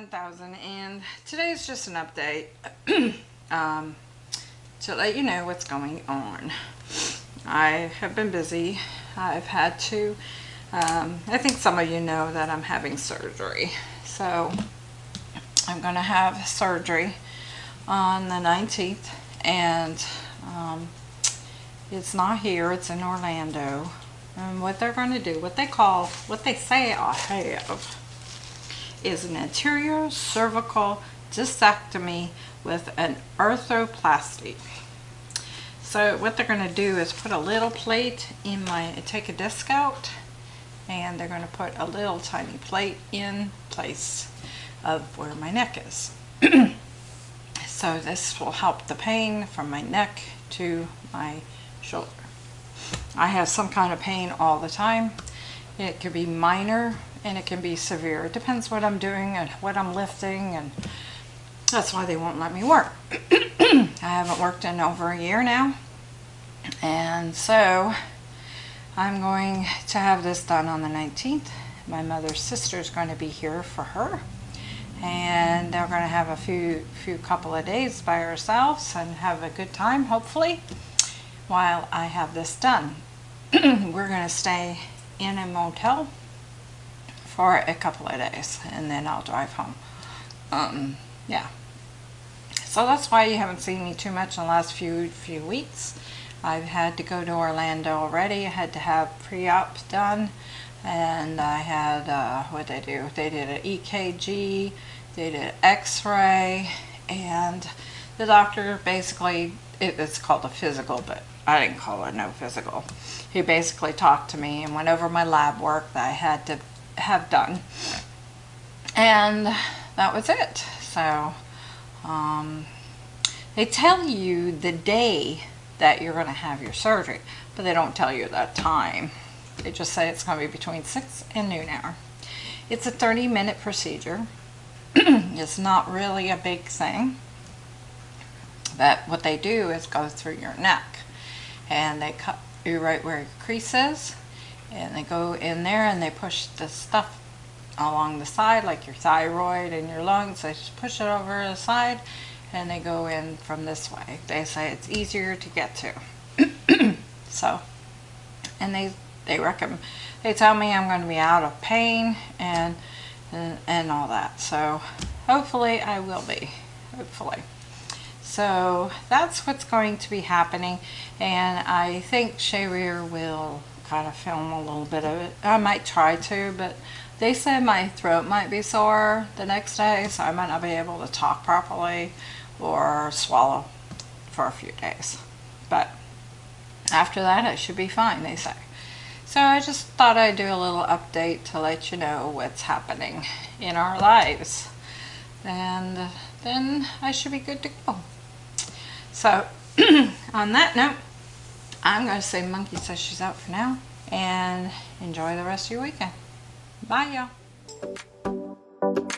2000 and today is just an update um, to let you know what's going on. I have been busy. I've had to, um, I think some of you know that I'm having surgery. So I'm going to have surgery on the 19th and um, it's not here, it's in Orlando. And what they're going to do, what they call, what they say I have, is an anterior cervical discectomy with an arthroplasty. So what they're going to do is put a little plate in my, take a disc out, and they're going to put a little tiny plate in place of where my neck is. so this will help the pain from my neck to my shoulder. I have some kind of pain all the time. It could be minor and it can be severe. It depends what I'm doing and what I'm lifting and that's why they won't let me work. I haven't worked in over a year now and so I'm going to have this done on the 19th. My mother's sister is going to be here for her and they're going to have a few few couple of days by ourselves and have a good time hopefully while I have this done. We're going to stay in a motel for a couple of days and then I'll drive home. Um, yeah. So that's why you haven't seen me too much in the last few few weeks. I've had to go to Orlando already. I had to have pre-op done and I had, uh, what they do? They did an EKG, they did x-ray and the doctor basically, it, it's called a physical, but I didn't call it no physical. He basically talked to me and went over my lab work that I had to have done. And that was it. So, um, they tell you the day that you're going to have your surgery, but they don't tell you that time. They just say it's going to be between 6 and noon hour. It's a 30 minute procedure. it's not really a big thing. But what they do is go through your neck and they cut you right where your crease is and they go in there and they push the stuff along the side like your thyroid and your lungs. They just push it over the side and they go in from this way. They say it's easier to get to. So and they they recommend they tell me I'm going to be out of pain and, and and all that. So hopefully I will be hopefully. So that's what's going to be happening and I think Sharir will kind of film a little bit of it. I might try to, but they said my throat might be sore the next day, so I might not be able to talk properly or swallow for a few days. But after that, it should be fine, they say. So I just thought I'd do a little update to let you know what's happening in our lives. And then I should be good to go. So on that note, I'm going to say Monkey says she's out for now. And enjoy the rest of your weekend. Bye, y'all.